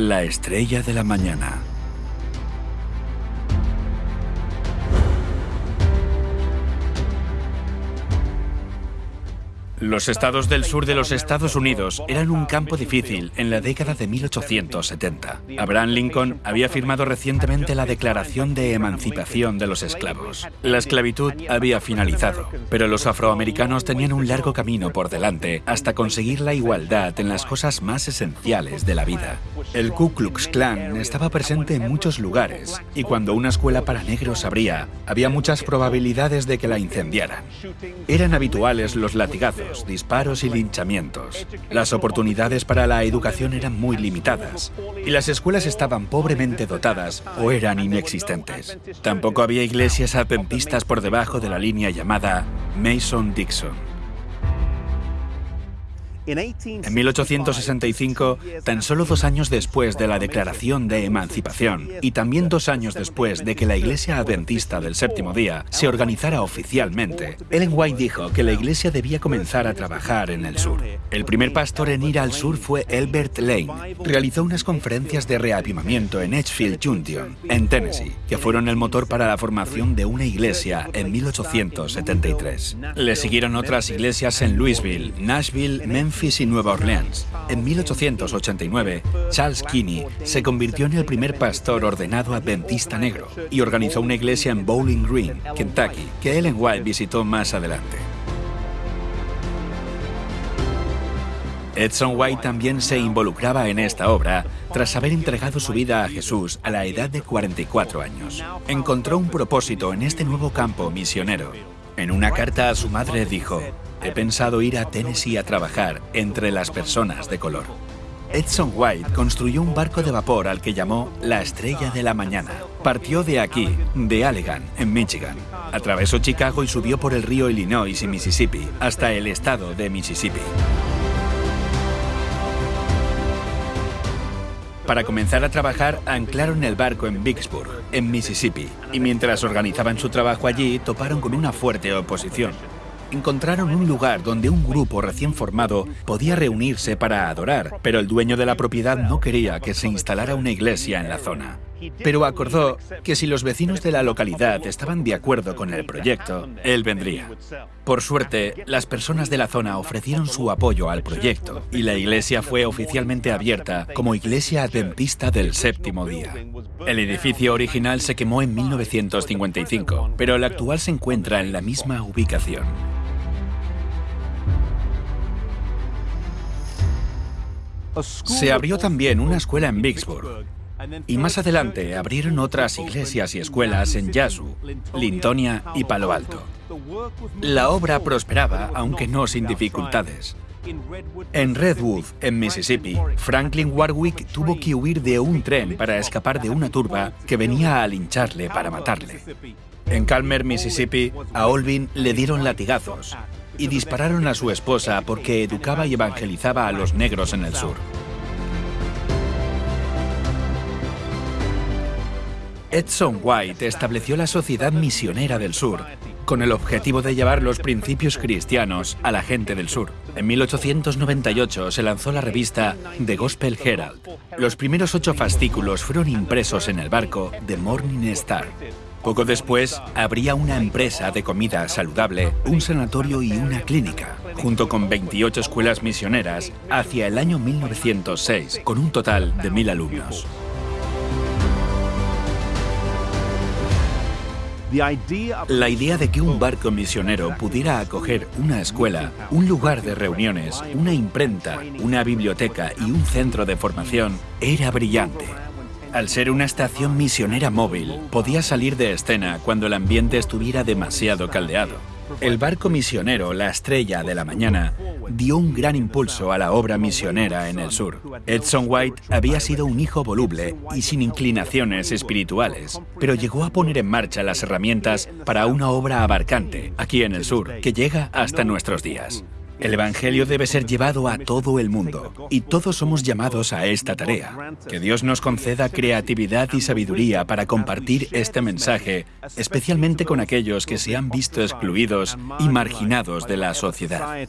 La estrella de la mañana. Los estados del sur de los Estados Unidos eran un campo difícil en la década de 1870. Abraham Lincoln había firmado recientemente la Declaración de Emancipación de los Esclavos. La esclavitud había finalizado, pero los afroamericanos tenían un largo camino por delante hasta conseguir la igualdad en las cosas más esenciales de la vida. El Ku Klux Klan estaba presente en muchos lugares y cuando una escuela para negros abría, había muchas probabilidades de que la incendiaran. Eran habituales los latigazos disparos y linchamientos. Las oportunidades para la educación eran muy limitadas y las escuelas estaban pobremente dotadas o eran inexistentes. Tampoco había iglesias adventistas por debajo de la línea llamada Mason-Dixon. En 1865, tan solo dos años después de la Declaración de Emancipación y también dos años después de que la Iglesia Adventista del Séptimo Día se organizara oficialmente, Ellen White dijo que la Iglesia debía comenzar a trabajar en el sur. El primer pastor en ir al sur fue Elbert Lane. Realizó unas conferencias de reavivamiento en Edgefield Junction, en Tennessee, que fueron el motor para la formación de una iglesia en 1873. Le siguieron otras iglesias en Louisville, Nashville, Memphis, Nueva Orleans. En 1889, Charles Kinney se convirtió en el primer pastor ordenado adventista negro y organizó una iglesia en Bowling Green, Kentucky, que Ellen White visitó más adelante. Edson White también se involucraba en esta obra tras haber entregado su vida a Jesús a la edad de 44 años. Encontró un propósito en este nuevo campo misionero. En una carta a su madre dijo, He pensado ir a Tennessee a trabajar entre las personas de color. Edson White construyó un barco de vapor al que llamó la Estrella de la Mañana. Partió de aquí, de Allegan, en Michigan. Atravesó Chicago y subió por el río Illinois y Mississippi, hasta el estado de Mississippi. Para comenzar a trabajar, anclaron el barco en Vicksburg, en Mississippi, y mientras organizaban su trabajo allí, toparon con una fuerte oposición encontraron un lugar donde un grupo recién formado podía reunirse para adorar, pero el dueño de la propiedad no quería que se instalara una iglesia en la zona. Pero acordó que si los vecinos de la localidad estaban de acuerdo con el proyecto, él vendría. Por suerte, las personas de la zona ofrecieron su apoyo al proyecto y la iglesia fue oficialmente abierta como Iglesia Adventista del Séptimo Día. El edificio original se quemó en 1955, pero el actual se encuentra en la misma ubicación. Se abrió también una escuela en Vicksburg. Y más adelante abrieron otras iglesias y escuelas en Yazoo, Lintonia y Palo Alto. La obra prosperaba, aunque no sin dificultades. En Redwood, en Mississippi, Franklin Warwick tuvo que huir de un tren para escapar de una turba que venía a lincharle para matarle. En Calmer, Mississippi, a Olvin le dieron latigazos y dispararon a su esposa porque educaba y evangelizaba a los negros en el sur. Edson White estableció la Sociedad Misionera del Sur con el objetivo de llevar los principios cristianos a la gente del sur. En 1898 se lanzó la revista The Gospel Herald. Los primeros ocho fascículos fueron impresos en el barco The Morning Star. Poco después, habría una empresa de comida saludable, un sanatorio y una clínica, junto con 28 escuelas misioneras, hacia el año 1906, con un total de mil alumnos. La idea de que un barco misionero pudiera acoger una escuela, un lugar de reuniones, una imprenta, una biblioteca y un centro de formación era brillante. Al ser una estación misionera móvil, podía salir de escena cuando el ambiente estuviera demasiado caldeado. El barco misionero La Estrella de la Mañana dio un gran impulso a la obra misionera en el sur. Edson White había sido un hijo voluble y sin inclinaciones espirituales, pero llegó a poner en marcha las herramientas para una obra abarcante aquí en el sur que llega hasta nuestros días. El Evangelio debe ser llevado a todo el mundo y todos somos llamados a esta tarea. Que Dios nos conceda creatividad y sabiduría para compartir este mensaje, especialmente con aquellos que se han visto excluidos y marginados de la sociedad.